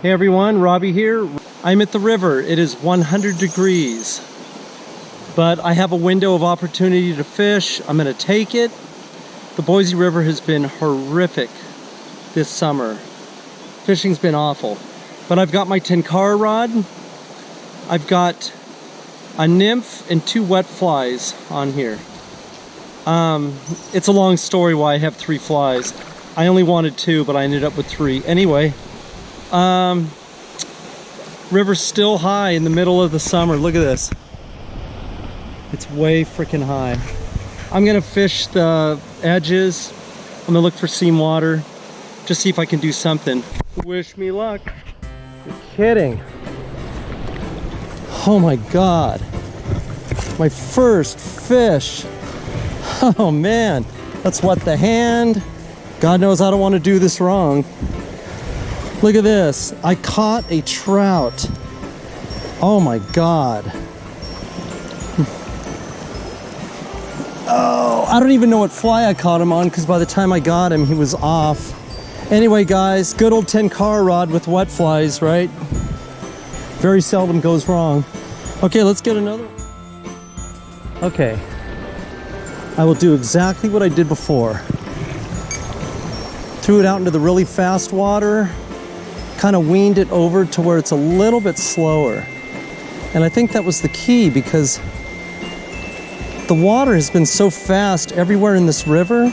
Hey everyone, Robbie here. I'm at the river. It is 100 degrees, but I have a window of opportunity to fish. I'm gonna take it. The Boise River has been horrific this summer. Fishing's been awful, but I've got my Tenkara rod. I've got a nymph and two wet flies on here. Um, it's a long story why I have three flies. I only wanted two, but I ended up with three. Anyway, um, river's still high in the middle of the summer. Look at this. It's way freaking high. I'm gonna fish the edges. I'm gonna look for seam water. Just see if I can do something. Wish me luck. You're kidding. Oh my God. My first fish. Oh man, that's what the hand. God knows I don't want to do this wrong. Look at this. I caught a trout. Oh my God. Oh, I don't even know what fly I caught him on because by the time I got him, he was off. Anyway, guys, good old Tenkara rod with wet flies, right? Very seldom goes wrong. Okay, let's get another. Okay. I will do exactly what I did before. Threw it out into the really fast water, kind of weaned it over to where it's a little bit slower. And I think that was the key because the water has been so fast everywhere in this river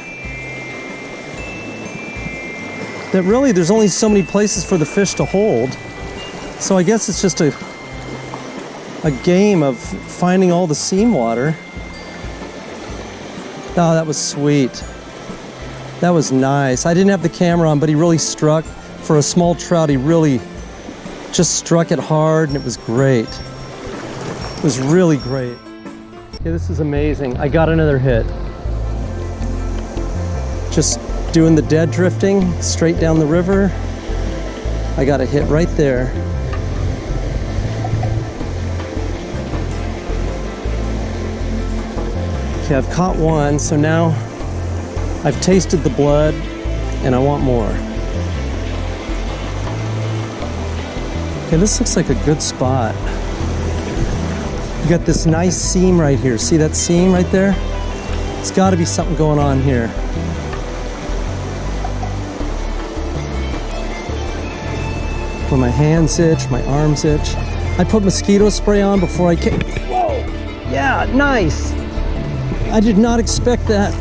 that really there's only so many places for the fish to hold. So I guess it's just a, a game of finding all the seam water. Oh, that was sweet. That was nice. I didn't have the camera on, but he really struck. For a small trout, he really just struck it hard and it was great. It was really great. Okay, this is amazing. I got another hit. Just doing the dead drifting straight down the river. I got a hit right there. Okay, I've caught one, so now I've tasted the blood and I want more. Okay, this looks like a good spot. You got this nice seam right here. See that seam right there? It's got to be something going on here. When my hands itch, my arms itch. I put mosquito spray on before I came. Whoa! Yeah, nice! I did not expect that.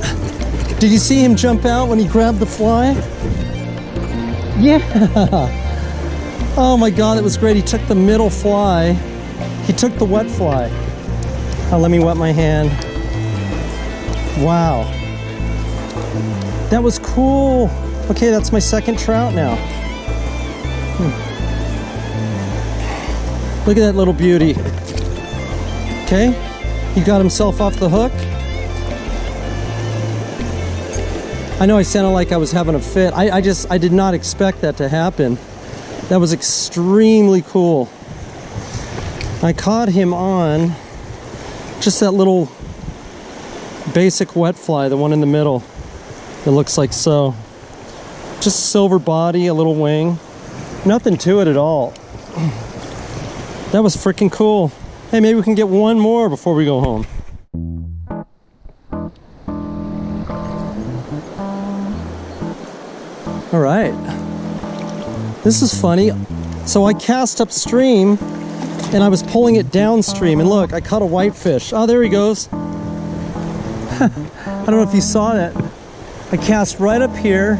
Did you see him jump out when he grabbed the fly? Yeah! Oh my God, it was great. He took the middle fly. He took the wet fly. Oh, let me wet my hand. Wow. That was cool. Okay, that's my second trout now. Hmm. Look at that little beauty. Okay, he got himself off the hook. I know I sounded like I was having a fit. I, I just, I did not expect that to happen. That was extremely cool. I caught him on just that little basic wet fly, the one in the middle. It looks like so. Just silver body, a little wing. Nothing to it at all. That was freaking cool. Hey, maybe we can get one more before we go home. All right. This is funny. So I cast upstream and I was pulling it downstream and look, I caught a whitefish. Oh, there he goes. I don't know if you saw that. I cast right up here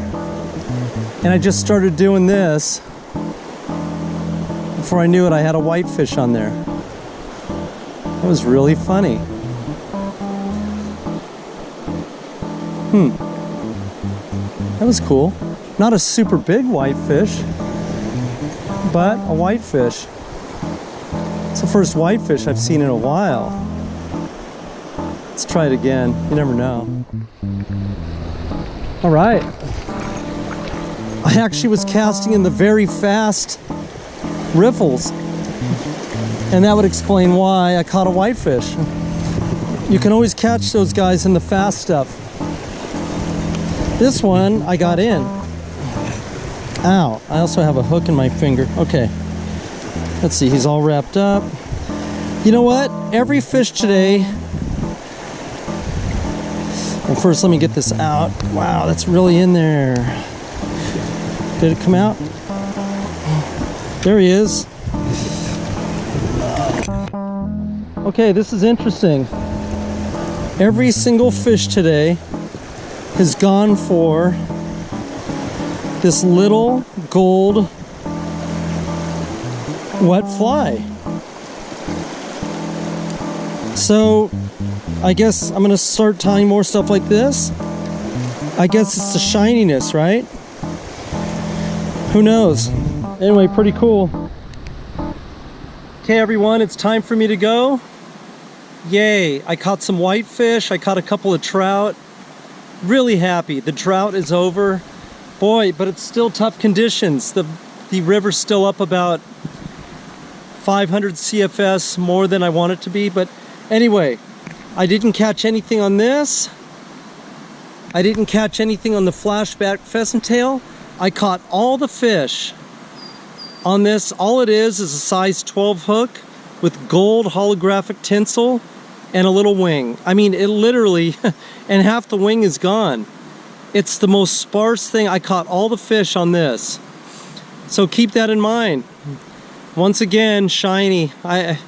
and I just started doing this. Before I knew it, I had a whitefish on there. That was really funny. Hmm. That was cool. Not a super big whitefish, but a whitefish. It's the first whitefish I've seen in a while. Let's try it again. You never know. All right. I actually was casting in the very fast riffles. And that would explain why I caught a whitefish. You can always catch those guys in the fast stuff. This one I got in. Ow, I also have a hook in my finger. Okay. Let's see, he's all wrapped up. You know what? Every fish today. Well, first, let me get this out. Wow, that's really in there. Did it come out? There he is. Okay, this is interesting. Every single fish today has gone for this little gold wet fly. So I guess I'm gonna start tying more stuff like this. I guess it's the shininess, right? Who knows? Anyway, pretty cool. Okay everyone, it's time for me to go. Yay, I caught some whitefish, I caught a couple of trout. Really happy, the drought is over. Boy, but it's still tough conditions. The, the river's still up about 500 CFS more than I want it to be, but anyway, I didn't catch anything on this. I didn't catch anything on the flashback pheasant tail. I caught all the fish on this. All it is is a size 12 hook with gold holographic tinsel and a little wing. I mean, it literally, and half the wing is gone. It's the most sparse thing. I caught all the fish on this. So keep that in mind. Once again, shiny. I,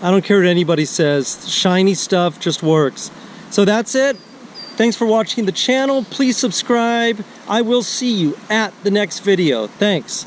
I don't care what anybody says. Shiny stuff just works. So that's it. Thanks for watching the channel. Please subscribe. I will see you at the next video. Thanks.